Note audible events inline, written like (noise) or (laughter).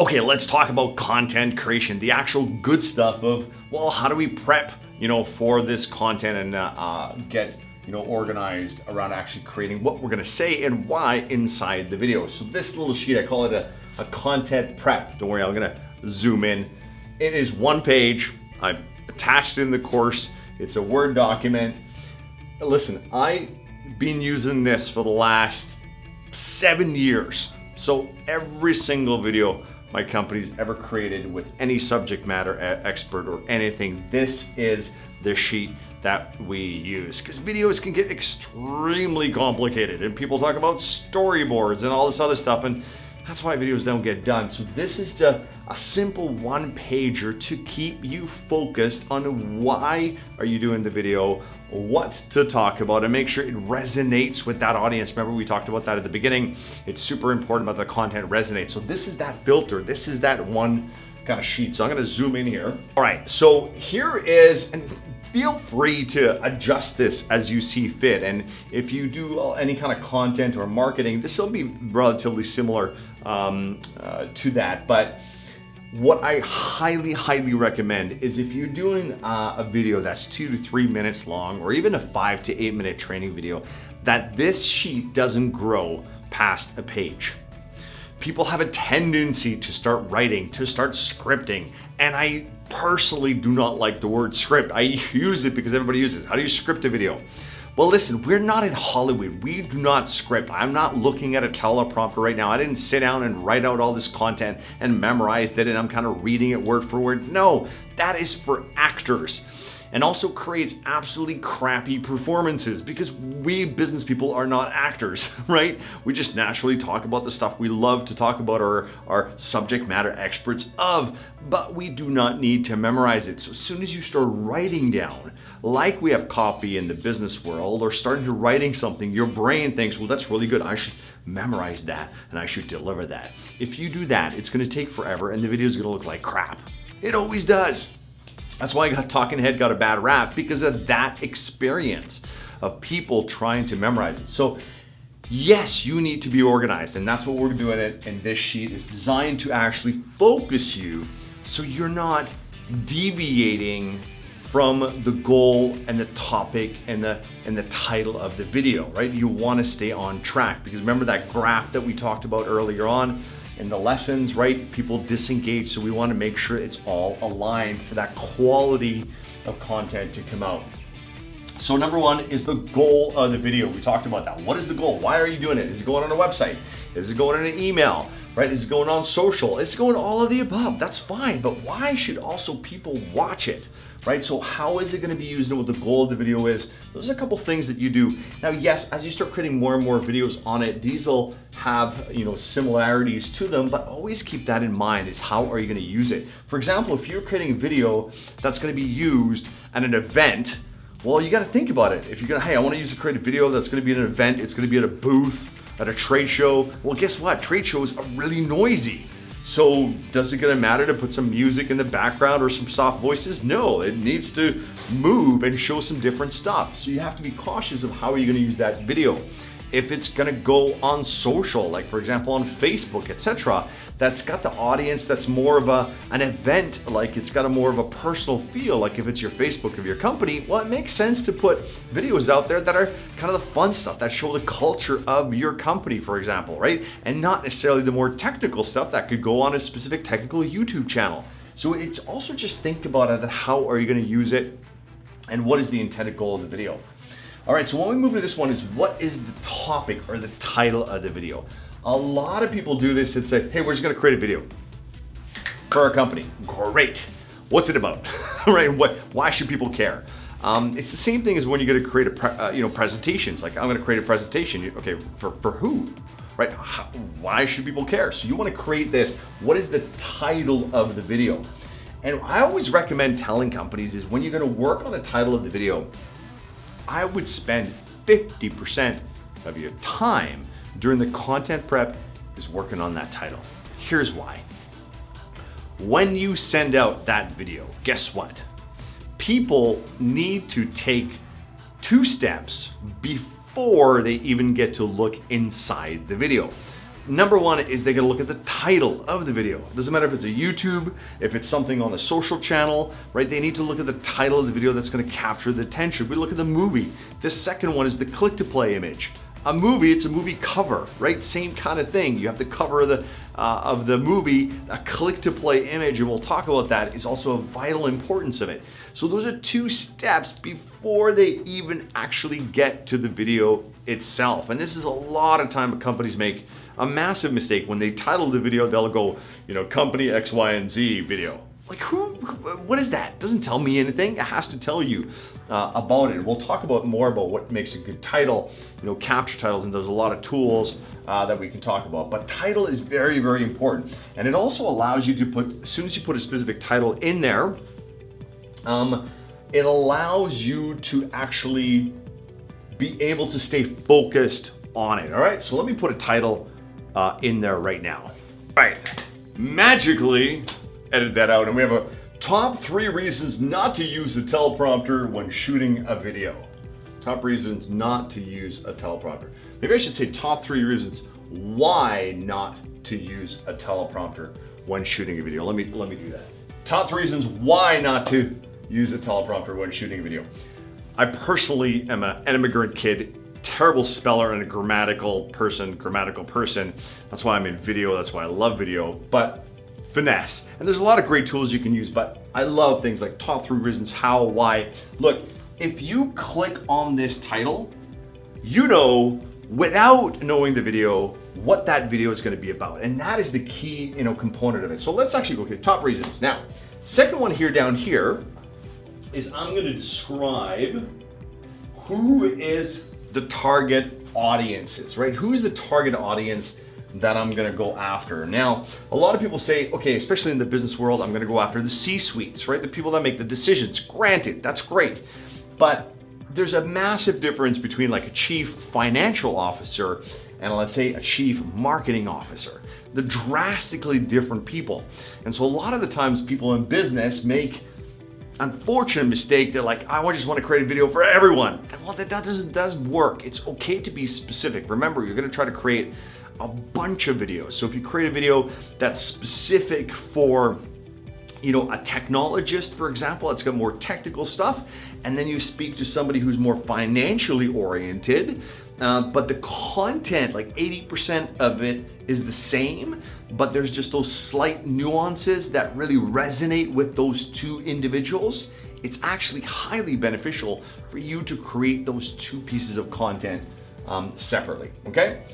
Okay, let's talk about content creation, the actual good stuff of, well, how do we prep, you know, for this content and uh, uh, get, you know, organized around actually creating what we're gonna say and why inside the video. So this little sheet, I call it a, a content prep. Don't worry, I'm gonna zoom in. It is one page. I've attached in the course. It's a Word document. Listen, I've been using this for the last seven years. So every single video my company's ever created with any subject matter expert or anything. This is the sheet that we use because videos can get extremely complicated and people talk about storyboards and all this other stuff and that's why videos don't get done. So this is just a simple one pager to keep you focused on why are you doing the video, what to talk about and make sure it resonates with that audience. Remember we talked about that at the beginning. It's super important that the content resonates. So this is that filter. This is that one kind of sheet. So I'm gonna zoom in here. All right, so here is, and feel free to adjust this as you see fit. And if you do any kind of content or marketing, this will be relatively similar um, uh, to that. But what I highly, highly recommend is if you're doing uh, a video that's two to three minutes long, or even a five to eight minute training video, that this sheet doesn't grow past a page. People have a tendency to start writing, to start scripting, and I personally do not like the word script. I (laughs) use it because everybody uses it. How do you script a video? Well, listen, we're not in Hollywood. We do not script. I'm not looking at a teleprompter right now. I didn't sit down and write out all this content and memorized it and I'm kind of reading it word for word. No, that is for actors and also creates absolutely crappy performances because we business people are not actors, (laughs) right? We just naturally talk about the stuff we love to talk about or are subject matter experts of, but we do not need to memorize it. So as soon as you start writing down, like we have copy in the business world or starting to writing something, your brain thinks, well, that's really good. I should memorize that and I should deliver that. If you do that, it's gonna take forever and the video is gonna look like crap. It always does. That's why I (laughs) got Talking Head got a bad rap because of that experience of people trying to memorize it. So yes, you need to be organized and that's what we're doing it. And this sheet is designed to actually focus you so you're not deviating from the goal and the topic and the and the title of the video, right? You want to stay on track because remember that graph that we talked about earlier on in the lessons, right? People disengage, so we want to make sure it's all aligned for that quality of content to come out. So number one is the goal of the video. We talked about that. What is the goal? Why are you doing it? Is it going on a website? Is it going in an email? Right? Is going on social? It's going all of the above. That's fine. But why should also people watch it? right? So how is it gonna be used and what the goal of the video is? Those are a couple things that you do. Now, yes, as you start creating more and more videos on it, these will have, you know, similarities to them, but always keep that in mind is how are you gonna use it? For example, if you're creating a video that's gonna be used at an event, well, you gotta think about it. If you're gonna, hey, I wanna use a creative video that's gonna be at an event, it's gonna be at a booth, at a trade show. Well, guess what? Trade shows are really noisy. So does it gonna matter to put some music in the background or some soft voices? No, it needs to move and show some different stuff. So you have to be cautious of how you're you gonna use that video if it's gonna go on social, like for example on Facebook, etc., that's got the audience that's more of a an event, like it's got a more of a personal feel, like if it's your Facebook of your company, well, it makes sense to put videos out there that are kind of the fun stuff that show the culture of your company, for example, right? And not necessarily the more technical stuff that could go on a specific technical YouTube channel. So it's also just think about it, how are you gonna use it and what is the intended goal of the video? All right, so when we move to this one is what is the topic or the title of the video? A lot of people do this and say, hey, we're just gonna create a video for our company. Great. What's it about? (laughs) right? What? Why should people care? Um, it's the same thing as when you're to create a uh, you know presentations. Like I'm going to create a presentation. Okay, for for who? Right? How, why should people care? So you want to create this. What is the title of the video? And I always recommend telling companies is when you're going to work on the title of the video, I would spend 50% of your time during the content prep is working on that title. Here's why. When you send out that video, guess what? People need to take two steps before they even get to look inside the video. Number one is they gotta look at the title of the video. It doesn't matter if it's a YouTube, if it's something on the social channel, right? They need to look at the title of the video that's gonna capture the attention. We look at the movie. The second one is the click to play image. A movie, it's a movie cover, right? Same kind of thing. You have the cover of the, uh, of the movie, a click to play image, and we'll talk about that, is also a vital importance of it. So those are two steps before they even actually get to the video itself. And this is a lot of time companies make a massive mistake. When they title the video, they'll go, you know, company X, Y, and Z video. Like who, what is that? Doesn't tell me anything. It has to tell you uh, about it. We'll talk about more about what makes a good title, you know, capture titles, and there's a lot of tools uh, that we can talk about. But title is very, very important. And it also allows you to put, as soon as you put a specific title in there, um, it allows you to actually be able to stay focused on it. All right, so let me put a title uh, in there right now. All right, magically edit that out and we have a top three reasons not to use a teleprompter when shooting a video. Top reasons not to use a teleprompter. Maybe I should say top three reasons why not to use a teleprompter when shooting a video. Let me, let me do that. Top three reasons why not to use a teleprompter when shooting a video. I personally am an immigrant kid terrible speller and a grammatical person, grammatical person. That's why I'm in video, that's why I love video, but finesse. And there's a lot of great tools you can use, but I love things like top three reasons how, why. Look, if you click on this title, you know without knowing the video what that video is going to be about and that is the key you know component of it so let's actually go to top reasons now second one here down here is i'm going to describe who is the target audiences, right? Who's the target audience that I'm gonna go after? Now, a lot of people say, okay, especially in the business world, I'm gonna go after the C-suites, right? The people that make the decisions. Granted, that's great. But there's a massive difference between like a chief financial officer and let's say a chief marketing officer. They're drastically different people. And so a lot of the times people in business make unfortunate mistake. They're like, I just want to create a video for everyone. Well, that, doesn't does work. It's okay to be specific. Remember, you're going to try to create a bunch of videos. So if you create a video that's specific for you know, a technologist, for example, it's got more technical stuff, and then you speak to somebody who's more financially oriented, uh, but the content, like 80% of it is the same, but there's just those slight nuances that really resonate with those two individuals. It's actually highly beneficial for you to create those two pieces of content um, separately, okay?